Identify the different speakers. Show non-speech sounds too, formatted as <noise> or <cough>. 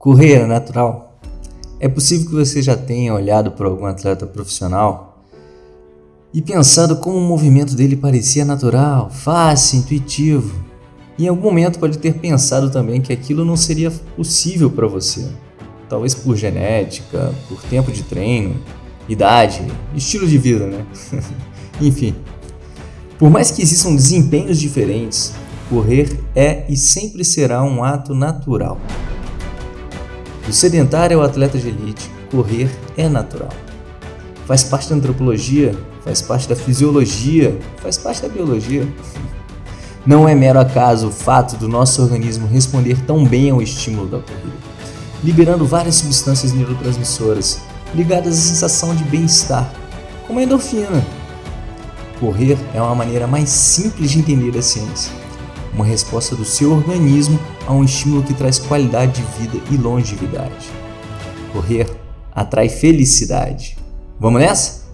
Speaker 1: Correr é natural? É possível que você já tenha olhado para algum atleta profissional e pensado como o movimento dele parecia natural, fácil, intuitivo. Em algum momento pode ter pensado também que aquilo não seria possível para você. Talvez por genética, por tempo de treino, idade, estilo de vida, né? <laughs> Enfim. Por mais que existam desempenhos diferentes, correr é e sempre será um ato natural. Do sedentário ao atleta de elite, correr é natural. Faz parte da antropologia, faz parte da fisiologia, faz parte da biologia. <laughs> Não é mero acaso o fato do nosso organismo responder tão bem ao estímulo da corrida, liberando várias substâncias neurotransmissoras ligadas à sensação de bem-estar, como a endorfina. Correr é uma maneira mais simples de entender a ciência uma resposta do seu organismo a um estímulo que traz qualidade de vida e longevidade. Correr atrai felicidade. Vamos nessa?